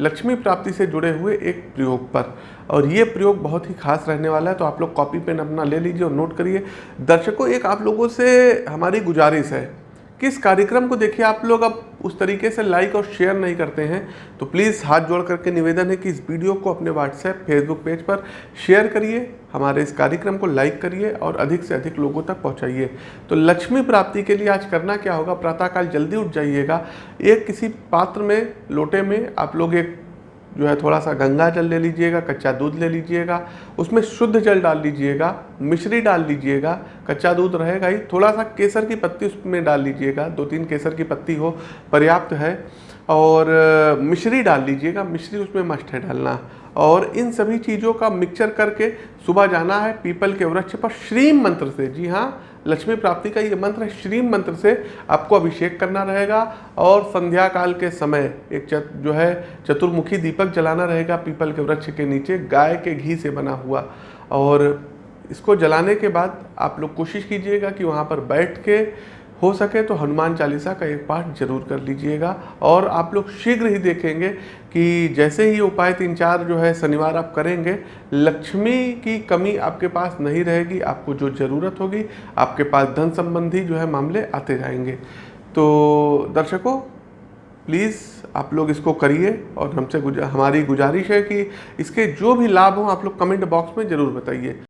लक्ष्मी प्राप्ति से जुड़े हुए एक प्रयोग पर। और ये प्रयोग बहुत ही खास रहने वाला है तो आप लोग कॉपी पेन अपना ले लीजिए और नोट करिए। दर्शकों, एक आप लोगों से हमारी गुजारिश है। किस कार्यक्रम को देखिए, आप लोग अब उस तरीके से लाइक और शेयर नहीं करते हैं तो प्लीज़ हाथ जोड़ करके निवेदन है कि इस वीडियो को अपने व्हाट्सएप फेसबुक पेज पर शेयर करिए, हमारे इस कार्यक्रम को लाइक करिए और अधिक से अधिक लोगों तक पहुंचाइए। तो लक्ष्मी प्राप्ति के लिए आज करना क्या होगा? प्रातःकाल जल्दी उठ जाइएगा। एक किसी पात्र में, लोटे में आप लोग एक जो है थोड़ा सा गंगा जल ले लीजिएगा, कच्चा दूध ले लीजिएगा, उसमें शुद्ध जल डाल लीजिएगा, मिश्री डाल लीजिएगा, कच्चा दूध रहेगा ही, थोड़ा सा केसर की पत्ती उसमें डाल लीजिएगा, दो तीन केसर की पत्ती हो, पर्याप्त है। और मिश्री डाल लीजिएगा मिश्री उसमें मस्ट है डालना। और इन सभी चीज़ों का मिक्सचर करके सुबह जाना है पीपल के वृक्ष पर श्रीम मंत्र से। जी हाँ लक्ष्मी प्राप्ति का ये मंत्र है श्रीम मंत्र से आपको अभिषेक करना रहेगा। और संध्या काल के समय एक चत, जो है चतुर्मुखी दीपक जलाना रहेगा पीपल के वृक्ष के नीचे गाय के घी से बना हुआ। और इसको जलाने के बाद आप लोग कोशिश कीजिएगा कि वहाँ पर बैठ के हो सके तो हनुमान चालीसा का एक पाठ ज़रूर कर लीजिएगा। और आप लोग शीघ्र ही देखेंगे कि जैसे ही उपाय तीन चार जो है शनिवार आप करेंगे लक्ष्मी की कमी आपके पास नहीं रहेगी आपको जो ज़रूरत होगी आपके पास धन संबंधी जो है मामले आते जाएँगे। तो दर्शकों प्लीज़ आप लोग इसको करिए और हमसे गुजा, हमारी गुजारिश है कि इसके जो भी लाभ हों आप लोग कमेंट बॉक्स में ज़रूर बताइए।